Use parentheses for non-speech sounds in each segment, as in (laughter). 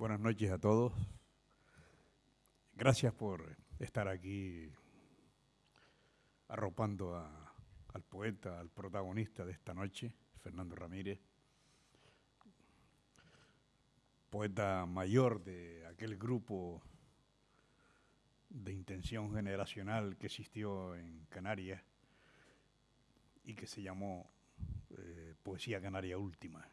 Buenas noches a todos. Gracias por estar aquí arropando al poeta, al protagonista de esta noche, Fernando Ramírez, poeta mayor de aquel grupo de intención generacional que existió en Canarias y que se llamó eh, Poesía Canaria Última.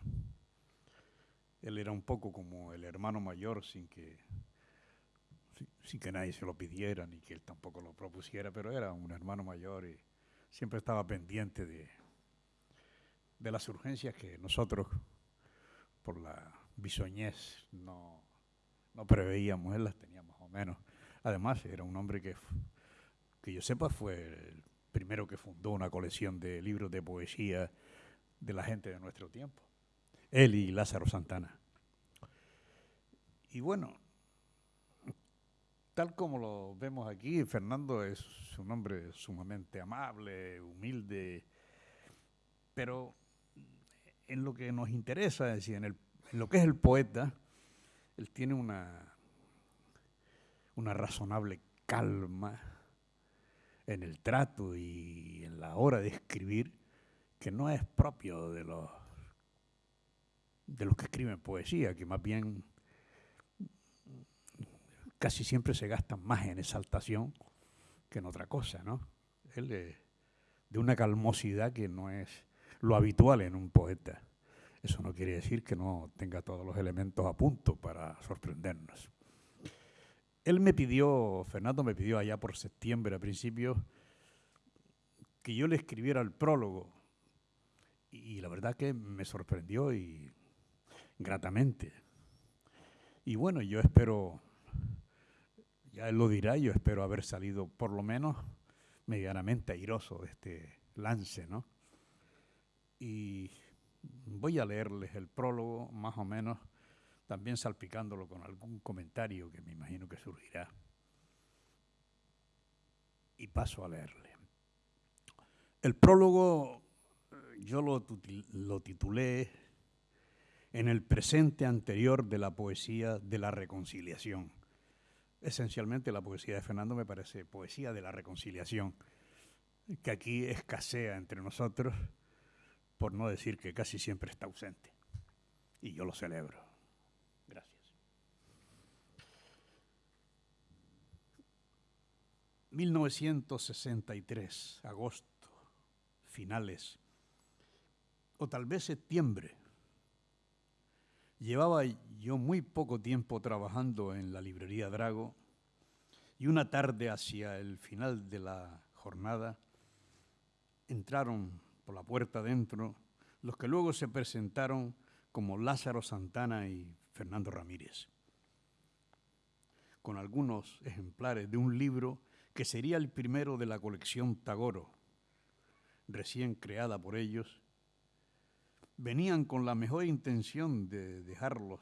Él era un poco como el hermano mayor sin que, sin que nadie se lo pidiera ni que él tampoco lo propusiera, pero era un hermano mayor y siempre estaba pendiente de, de las urgencias que nosotros, por la bisoñez, no, no preveíamos, él las tenía más o menos. Además, era un hombre que, que yo sepa, fue el primero que fundó una colección de libros de poesía de la gente de nuestro tiempo. Él y Lázaro Santana. Y bueno, tal como lo vemos aquí, Fernando es un hombre sumamente amable, humilde, pero en lo que nos interesa, es decir, en, en lo que es el poeta, él tiene una, una razonable calma en el trato y en la hora de escribir que no es propio de los de los que escriben poesía, que más bien casi siempre se gastan más en exaltación que en otra cosa, ¿no? Él de, de una calmosidad que no es lo habitual en un poeta. Eso no quiere decir que no tenga todos los elementos a punto para sorprendernos. Él me pidió, Fernando me pidió allá por septiembre a principios, que yo le escribiera el prólogo. Y la verdad que me sorprendió y gratamente. Y bueno, yo espero, ya él lo dirá, yo espero haber salido por lo menos medianamente airoso de este lance, ¿no? Y voy a leerles el prólogo, más o menos, también salpicándolo con algún comentario que me imagino que surgirá. Y paso a leerle. El prólogo yo lo, lo titulé en el presente anterior de la poesía de la reconciliación. Esencialmente la poesía de Fernando me parece poesía de la reconciliación, que aquí escasea entre nosotros, por no decir que casi siempre está ausente. Y yo lo celebro. Gracias. 1963, agosto, finales, o tal vez septiembre Llevaba yo muy poco tiempo trabajando en la librería Drago y una tarde hacia el final de la jornada entraron por la puerta adentro los que luego se presentaron como Lázaro Santana y Fernando Ramírez, con algunos ejemplares de un libro que sería el primero de la colección Tagoro, recién creada por ellos venían con la mejor intención de dejarlos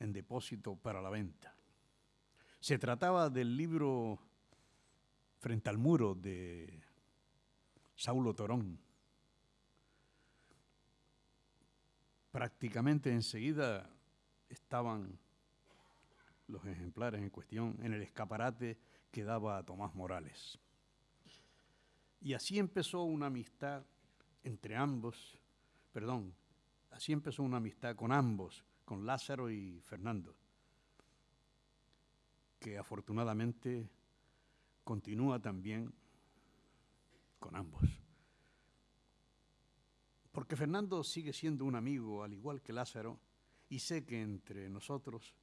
en depósito para la venta. Se trataba del libro Frente al muro de Saulo Torón. Prácticamente enseguida estaban los ejemplares en cuestión en el escaparate que daba a Tomás Morales. Y así empezó una amistad entre ambos perdón, así empezó una amistad con ambos, con Lázaro y Fernando, que afortunadamente continúa también con ambos. Porque Fernando sigue siendo un amigo, al igual que Lázaro, y sé que entre nosotros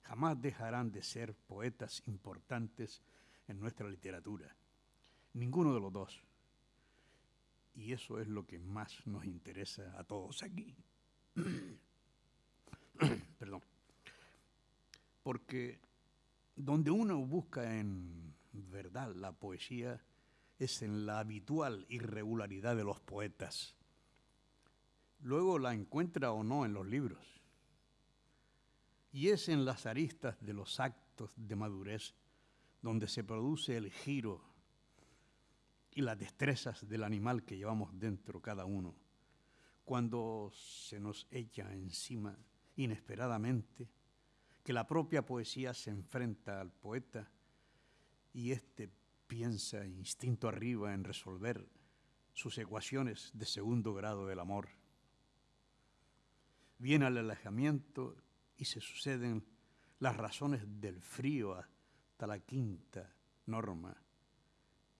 jamás dejarán de ser poetas importantes en nuestra literatura. Ninguno de los dos. Y eso es lo que más nos interesa a todos aquí. (coughs) Perdón. Porque donde uno busca en verdad la poesía es en la habitual irregularidad de los poetas. Luego la encuentra o no en los libros. Y es en las aristas de los actos de madurez donde se produce el giro y las destrezas del animal que llevamos dentro cada uno, cuando se nos echa encima inesperadamente que la propia poesía se enfrenta al poeta y éste piensa instinto arriba en resolver sus ecuaciones de segundo grado del amor. Viene el alejamiento y se suceden las razones del frío hasta la quinta norma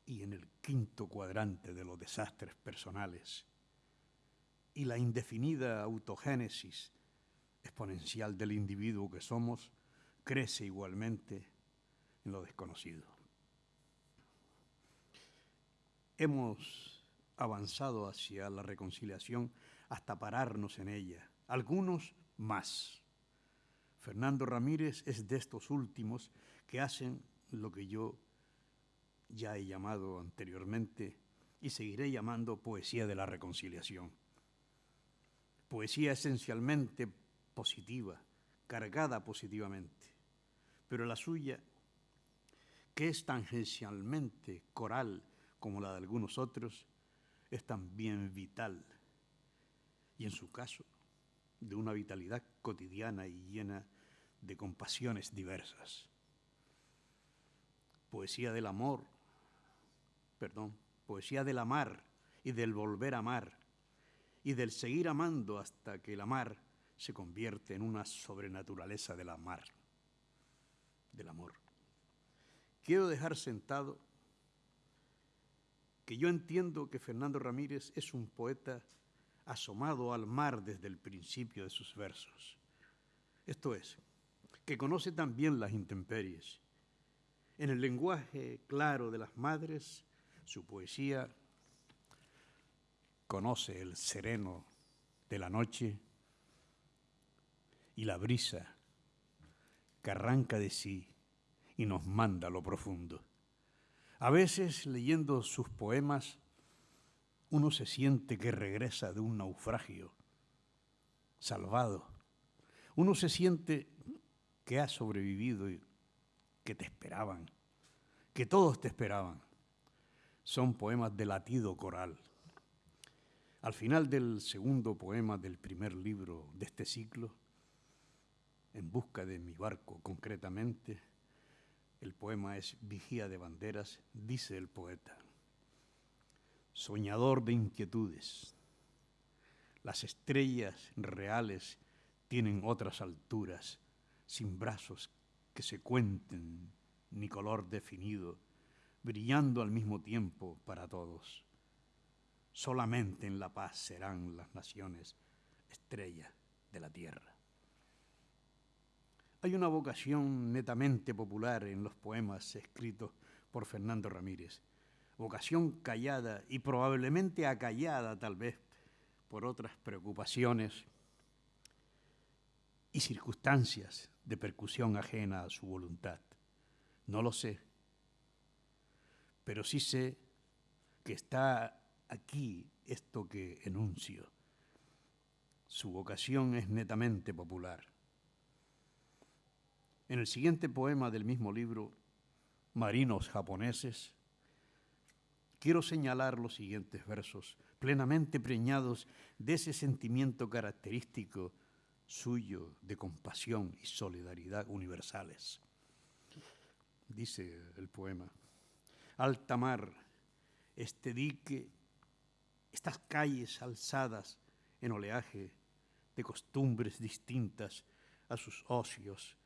y en el quinto cuadrante de los desastres personales y la indefinida autogénesis exponencial del individuo que somos crece igualmente en lo desconocido. Hemos avanzado hacia la reconciliación hasta pararnos en ella, algunos más. Fernando Ramírez es de estos últimos que hacen lo que yo ya he llamado anteriormente y seguiré llamando poesía de la reconciliación. Poesía esencialmente positiva, cargada positivamente, pero la suya, que es tangencialmente coral como la de algunos otros, es también vital y en su caso de una vitalidad cotidiana y llena de compasiones diversas. Poesía del amor, perdón, poesía del amar y del volver a amar y del seguir amando hasta que el amar se convierte en una sobrenaturaleza del amar, del amor. Quiero dejar sentado que yo entiendo que Fernando Ramírez es un poeta asomado al mar desde el principio de sus versos. Esto es, que conoce también las intemperies. En el lenguaje claro de las madres, su poesía conoce el sereno de la noche y la brisa que arranca de sí y nos manda a lo profundo. A veces, leyendo sus poemas, uno se siente que regresa de un naufragio, salvado. Uno se siente que ha sobrevivido y que te esperaban, que todos te esperaban. Son poemas de latido coral. Al final del segundo poema del primer libro de este ciclo, En busca de mi barco concretamente, el poema es Vigía de Banderas, dice el poeta soñador de inquietudes. Las estrellas reales tienen otras alturas, sin brazos que se cuenten, ni color definido, brillando al mismo tiempo para todos. Solamente en la paz serán las naciones estrellas de la tierra. Hay una vocación netamente popular en los poemas escritos por Fernando Ramírez vocación callada y probablemente acallada tal vez por otras preocupaciones y circunstancias de percusión ajena a su voluntad. No lo sé, pero sí sé que está aquí esto que enuncio. Su vocación es netamente popular. En el siguiente poema del mismo libro, Marinos japoneses, quiero señalar los siguientes versos, plenamente preñados de ese sentimiento característico suyo de compasión y solidaridad universales. Dice el poema, alta mar, este dique, estas calles alzadas en oleaje de costumbres distintas a sus ocios,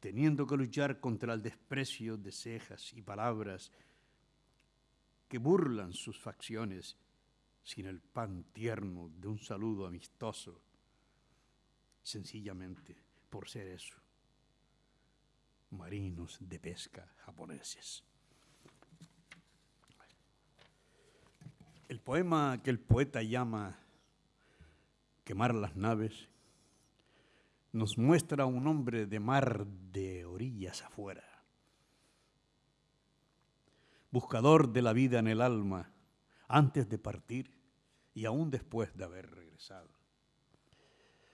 teniendo que luchar contra el desprecio de cejas y palabras que burlan sus facciones sin el pan tierno de un saludo amistoso, sencillamente por ser eso, marinos de pesca japoneses. El poema que el poeta llama Quemar las naves nos muestra un hombre de mar de orillas afuera buscador de la vida en el alma, antes de partir y aún después de haber regresado.